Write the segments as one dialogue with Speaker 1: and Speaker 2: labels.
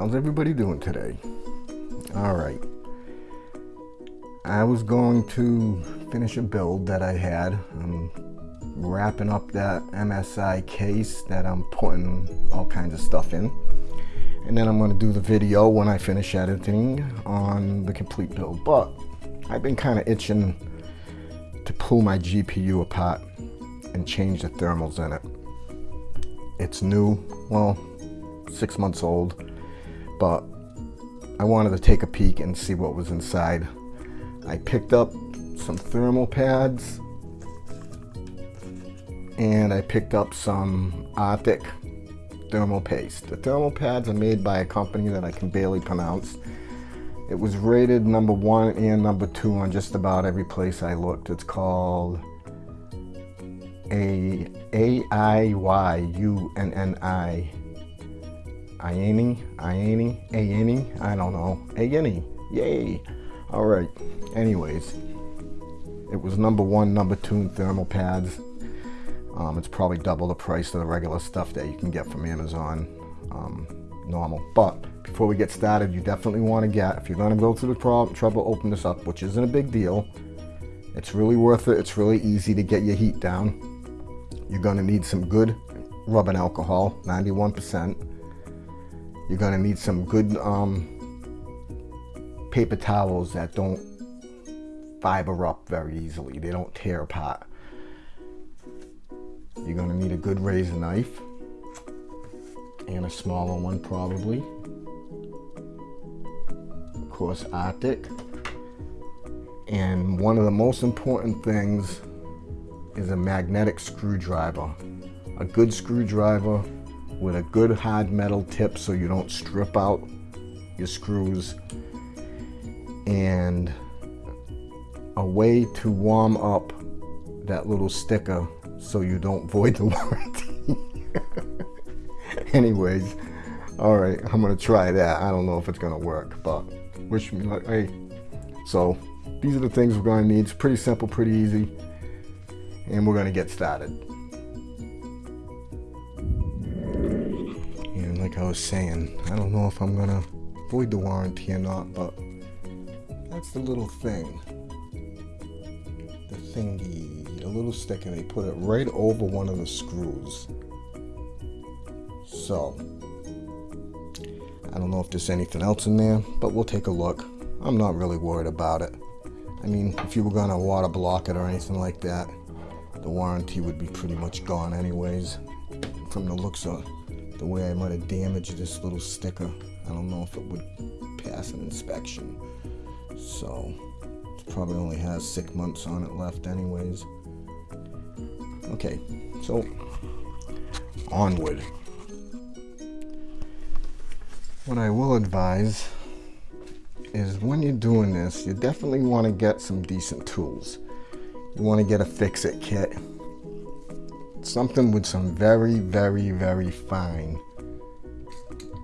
Speaker 1: How's everybody doing today? All right. I was going to finish a build that I had. I'm wrapping up that MSI case that I'm putting all kinds of stuff in. And then I'm going to do the video when I finish editing on the complete build. But I've been kind of itching to pull my GPU apart and change the thermals in it. It's new, well, six months old, but I wanted to take a peek and see what was inside. I picked up some thermal pads and I picked up some Arctic thermal paste. The thermal pads are made by a company that I can barely pronounce. It was rated number one and number two on just about every place I looked. It's called a A I Y U N N I Iani, Iani, Aini, I don't know, Aini, yay. All right, anyways, it was number one, number two thermal pads. Um, it's probably double the price of the regular stuff that you can get from Amazon um, normal. But before we get started, you definitely want to get, if you're going to go through the trouble, open this up, which isn't a big deal. It's really worth it. It's really easy to get your heat down. You're going to need some good rubbing alcohol, 91%. You're to need some good um, paper towels that don't fiber up very easily. They don't tear apart. You're to need a good razor knife and a smaller one probably. Of course, Arctic. And one of the most important things is a magnetic screwdriver. A good screwdriver with a good hard metal tip so you don't strip out your screws and a way to warm up that little sticker so you don't void the warranty. Anyways, all right, I'm gonna try that. I don't know if it's gonna work, but wish me luck. Hey, so these are the things we're gonna need. It's pretty simple, pretty easy, and we're gonna get started. Was saying, I don't know if I'm gonna void the warranty or not, but that's the little thing. The thingy, the little stick, and they put it right over one of the screws. So, I don't know if there's anything else in there, but we'll take a look. I'm not really worried about it. I mean, if you were gonna water block it or anything like that, the warranty would be pretty much gone anyways. From the looks of the way I might have damaged this little sticker, I don't know if it would pass an inspection. So, it probably only has six months on it left anyways. Okay, so onward. What I will advise is when you're doing this, you definitely want to get some decent tools. You want to get a fix-it kit. Something with some very, very, very fine,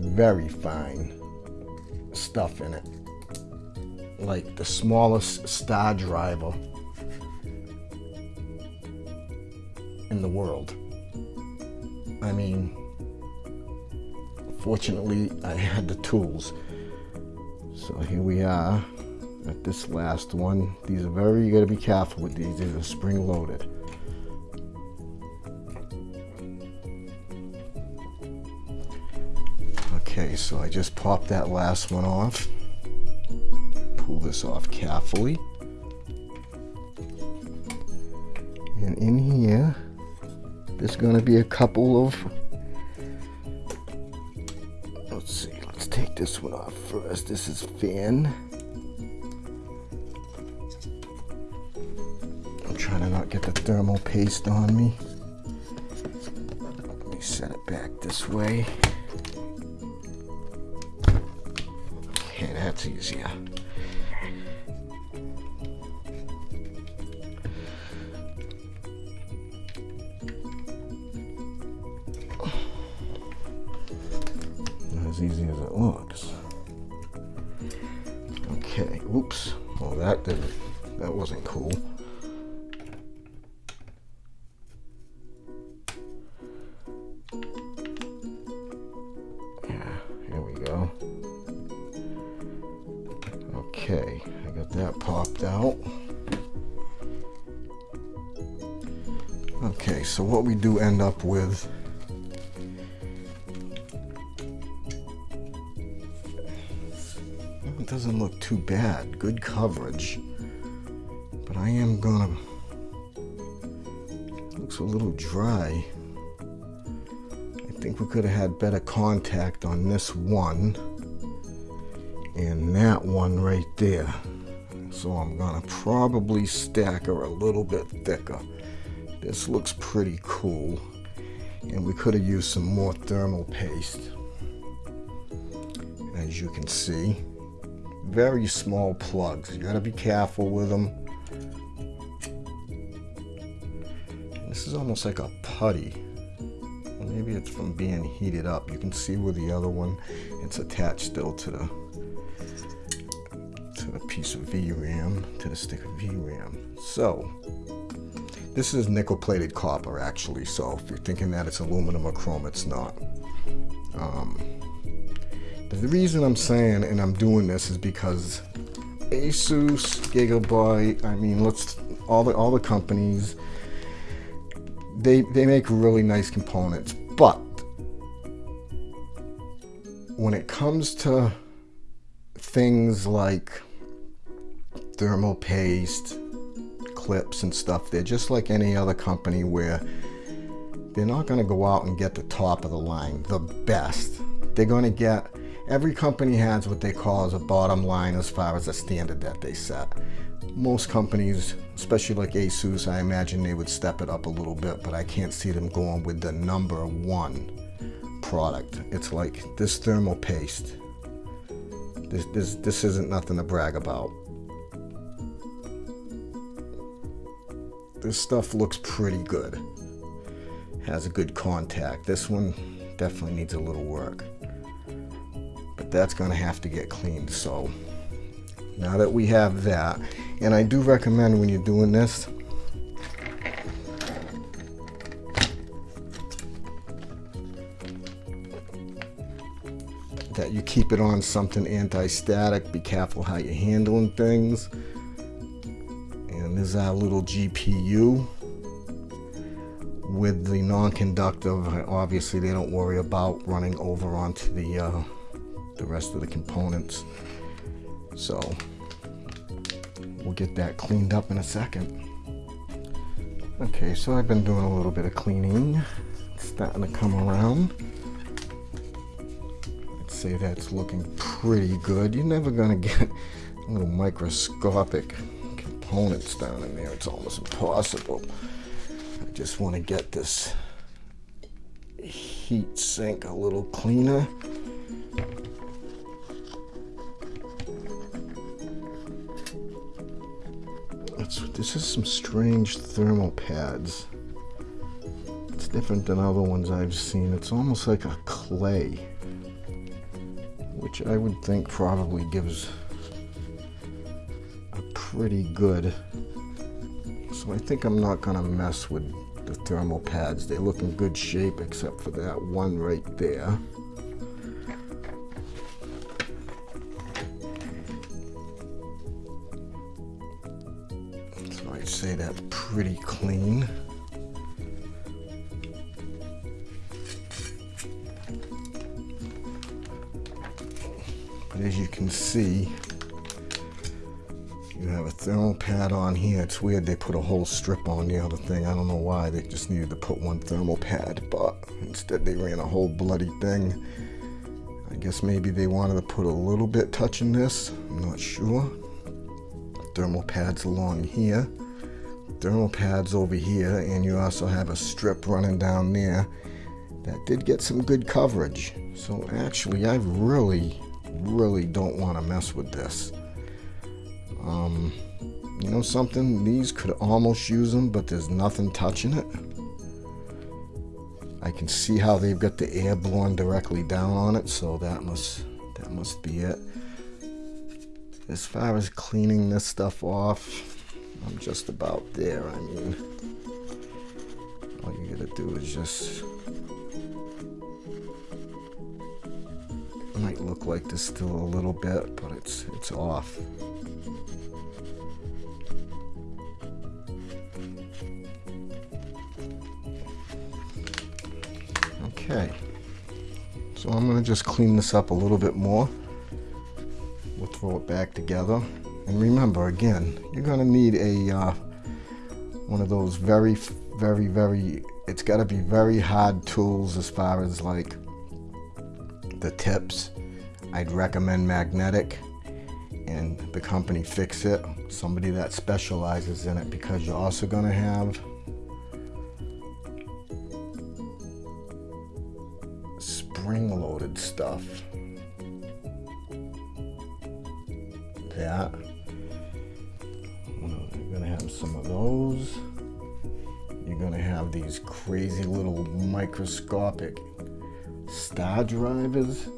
Speaker 1: very fine stuff in it. Like the smallest star driver in the world. I mean, fortunately, I had the tools. So here we are at this last one. These are very, you gotta be careful with these. These are spring loaded. Okay, so I just popped that last one off. Pull this off carefully. And in here, there's gonna be a couple of let's see let's take this one off first this is fan I'm trying to not get the thermal paste on me let me set it back this way that's easier as easy as it looks. Okay, oops. Well, that didn't, that wasn't cool. What we do end up with it doesn't look too bad. Good coverage. But I am gonna looks a little dry. I think we could have had better contact on this one and that one right there. So I'm gonna probably stack her a little bit thicker. This looks pretty cool. And we could have used some more thermal paste. As you can see, very small plugs. You gotta be careful with them. This is almost like a putty. maybe it's from being heated up. You can see where the other one, it's attached still to the to the piece of VRAM, to the stick of VRAM. So, this is nickel plated copper actually, so if you're thinking that it's aluminum or chrome, it's not. Um, the reason I'm saying and I'm doing this is because Asus, Gigabyte, I mean, let's all the all the companies they they make really nice components, but when it comes to things like thermal paste, clips and stuff, they're just like any other company where they're not going to go out and get the top of the line, the best. They're going to get, every company has what they call as a bottom line as far as a standard that they set. Most companies, especially like Asus, I imagine they would step it up a little bit, but I can't see them going with the number one product. It's like this thermal paste. This, this, this isn't nothing to brag about. This stuff looks pretty good. Has a good contact. This one definitely needs a little work. But that's going to have to get cleaned. So now that we have that, and I do recommend when you're doing this, that you keep it on something anti-static. Be careful how you're handling things. There's our little GPU with the non-conductive. Obviously, they don't worry about running over onto the uh, the rest of the components. So we'll get that cleaned up in a second. Okay, so I've been doing a little bit of cleaning. It's starting to come around. I'd say that's looking pretty good. You're never gonna get a little microscopic components down in there. It's almost impossible. I just want to get this heat sink a little cleaner. It's, this is some strange thermal pads. It's different than other ones I've seen. It's almost like a clay, which I would think probably gives pretty good. So I think I'm not gonna mess with the thermal pads. They look in good shape except for that one right there. So I'd say that's pretty clean. On here. It's weird they put a whole strip on the other thing. I don't know why. They just needed to put one thermal pad, but instead they ran a whole bloody thing. I guess maybe they wanted to put a little bit touching this. I'm not sure. Thermal pads along here. Thermal pads over here, and you also have a strip running down there that did get some good coverage. So actually, I really, really don't want to mess with this. Um, you know something? These could almost use them, but there's nothing touching it. I can see how they've got the air blowing directly down on it, so that must that must be it. As far as cleaning this stuff off, I'm just about there. I mean, all you gotta do is just It might look like there's still a little bit, but it's it's off. Okay, so I'm gonna just clean this up a little bit more. We'll throw it back together. And remember, again, you're gonna need a uh, one of those very, very, very, it's gotta be very hard tools as far as like the tips. I'd recommend magnetic and the company Fix It, somebody that specializes in it because you're also gonna have spring-loaded stuff. That. You're gonna have some of those. You're gonna have these crazy little microscopic star drivers.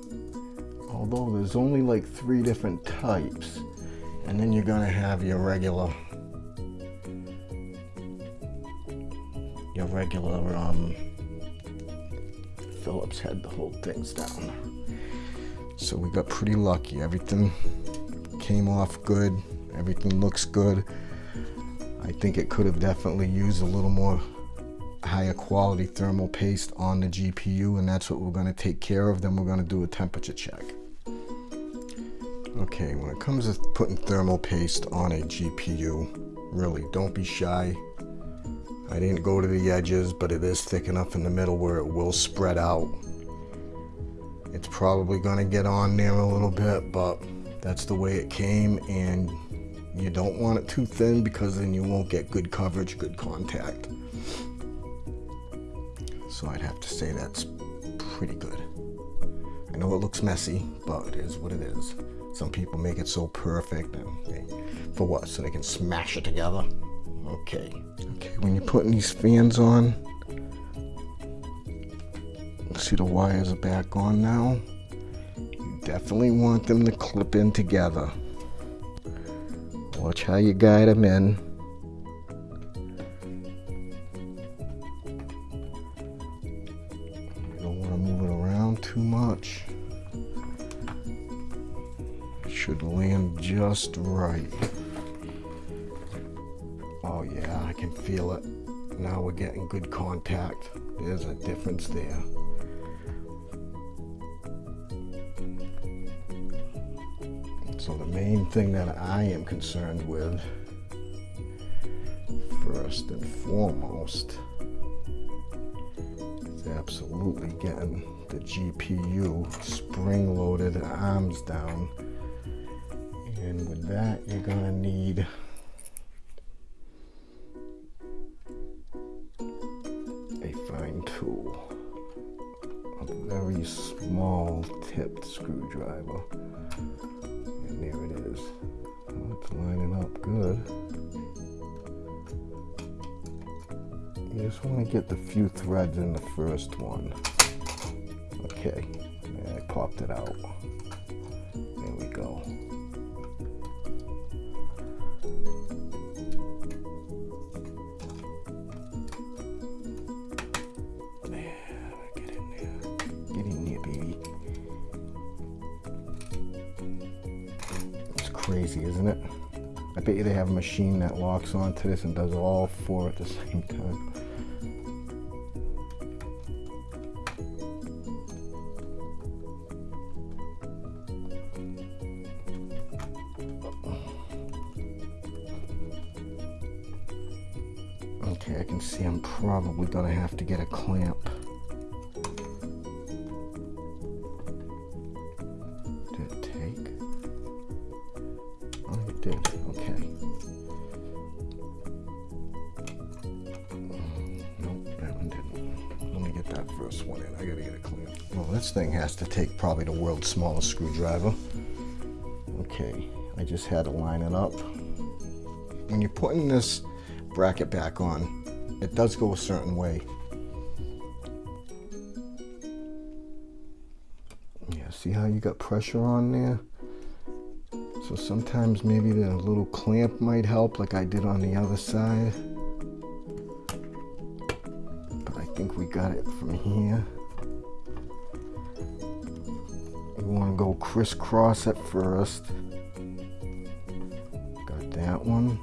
Speaker 1: Although there's only like three different types. And then you're gonna have your regular your regular um Phillips head to hold things down. So we got pretty lucky. Everything came off good. Everything looks good. I think it could have definitely used a little more higher quality thermal paste on the GPU and that's what we're going to take care of. Then we're going to do a temperature check. Okay, when it comes to putting thermal paste on a GPU, really don't be shy. I didn't go to the edges, but it is thick enough in the middle where it will spread out. It's probably gonna get on there a little bit, but that's the way it came and you don't want it too thin because then you won't get good coverage, good contact. So I'd have to say that's pretty good. I know it looks messy, but it is what it is. Some people make it so perfect and they, for what? So they can smash it together? Okay. Okay, when you're putting these fans on, see the wires are back on now. You definitely want them to clip in together. Watch how you guide them in. You don't want to move it around too much. It should land just right. Oh yeah, I can feel it. Now we're getting good contact. There's a difference there. So the main thing that I am concerned with, first and foremost, is absolutely getting the GPU spring-loaded arms down. And with that, you're gonna need And there it is. Well, it's lining up good. You just want to get the few threads in the first one. Okay, I popped it out. Have a machine that locks onto this and does all four at the same time. Okay, I can see I'm probably gonna have to get a clamp. Take probably the world's smallest screwdriver. Okay, I just had to line it up. When you're putting this bracket back on, it does go a certain way. Yeah, see how you got pressure on there? So sometimes maybe the little clamp might help like I did on the other side. But I think we got it from here. Go crisscross at first. Got that one.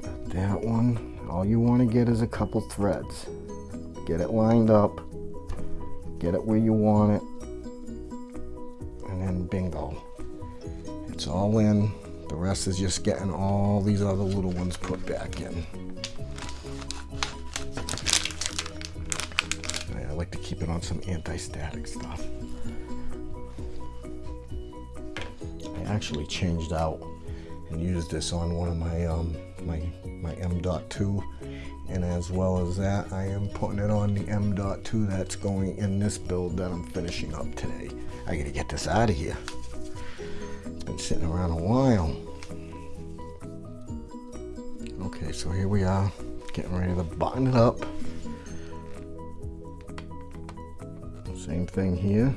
Speaker 1: Got that one. All you want to get is a couple threads. Get it lined up. Get it where you want it. And then bingo. It's all in. The rest is just getting all these other little ones put back in. To keep it on some anti-static stuff. I actually changed out and used this on one of my um, my my M.2 and as well as that I am putting it on the M.2 that's going in this build that I'm finishing up today. I gotta get this out of here. It's been sitting around a while. Okay, so here we are, getting ready to button it up. Same thing here.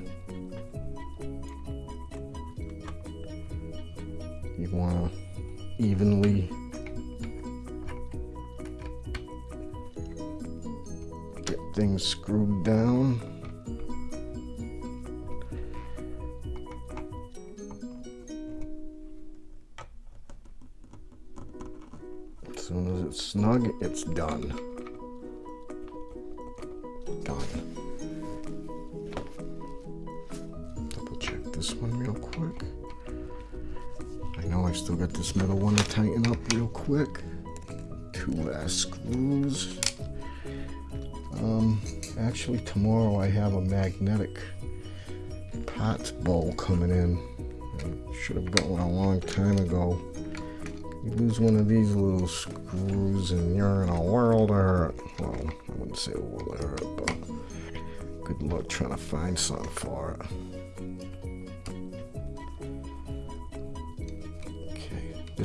Speaker 1: Quick. I know I still got this middle one to tighten up real quick. Two last screws. Um, actually tomorrow I have a magnetic pot bowl coming in. Should have got one a long time ago. You lose one of these little screws and you're in a world of hurt. Well, I wouldn't say a world of hurt, but good luck trying to find something for it.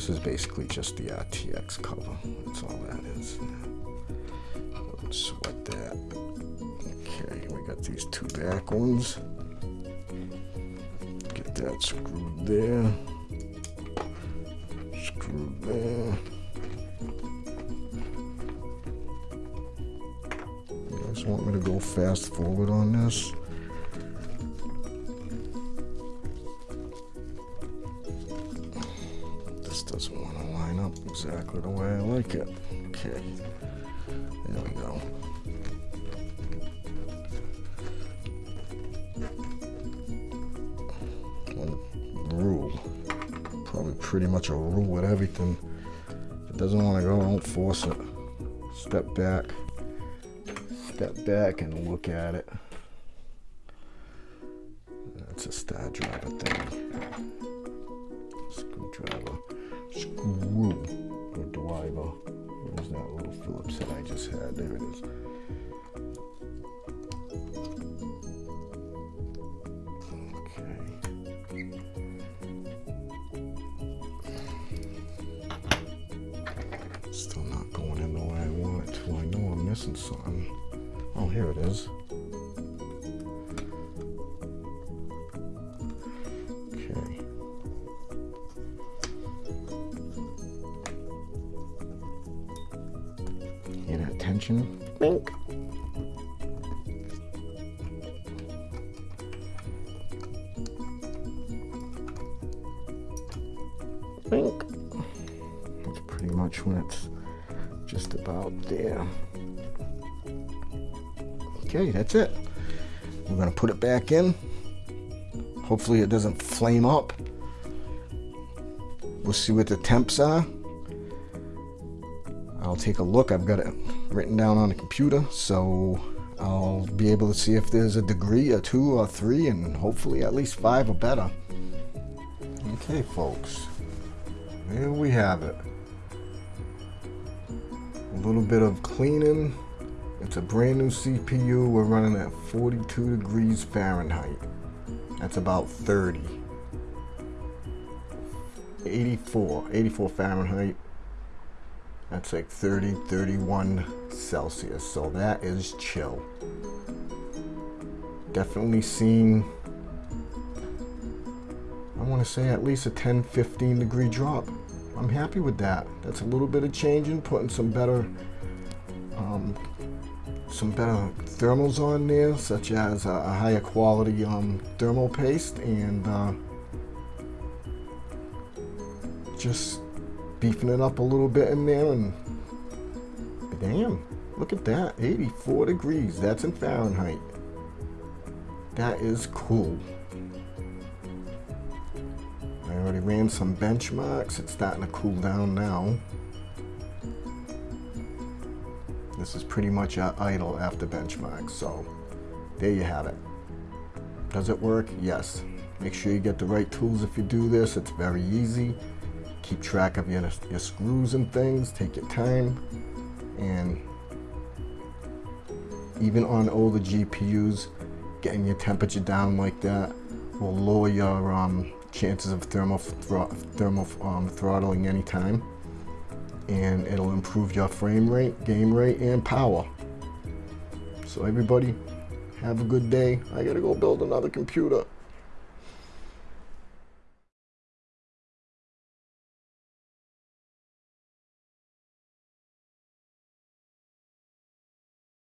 Speaker 1: This is basically just the uh, RTX cover. That's all that is. Don't sweat that. Okay, we got these two back ones. Get that screwed there. Screw there. You guys want me to go fast forward on? This pretty much a rule with everything. If it doesn't want to go, don't force it. Step back, step back and look at it. That's a star driver thing. Here it is. Okay. Hear? Bink. Bink. Okay, that's it. We're gonna put it back in. Hopefully it doesn't flame up. We'll see what the temps are. I'll take a look. I've got it written down on the computer, so I'll be able to see if there's a degree, a two, or three, and hopefully at least five or better. Okay, folks. There we have it. A little bit of cleaning. It's a brand new CPU. We're running at 42 degrees Fahrenheit. That's about 30. 84, 84 Fahrenheit. That's like 30, 31 Celsius. So that is chill. Definitely seeing, I want to say at least a 10, 15 degree drop. I'm happy with that. That's a little bit of changing, putting some better um, some better thermals on there, such as a, a higher quality um, thermal paste and uh, just beefing it up a little bit in there and damn, look at that, 84 degrees, that's in Fahrenheit. That is cool. I already ran some benchmarks, it's starting to cool down now. This is pretty much idle after benchmarks, so there you have it. Does it work? Yes. Make sure you get the right tools if you do this. It's very easy. Keep track of your, your screws and things. Take your time. And even on older GPUs, getting your temperature down like that will lower your um, chances of thermal, thermal um, throttling anytime and it'll improve your frame rate, game rate, and power. So everybody, have a good day. I gotta go build another computer.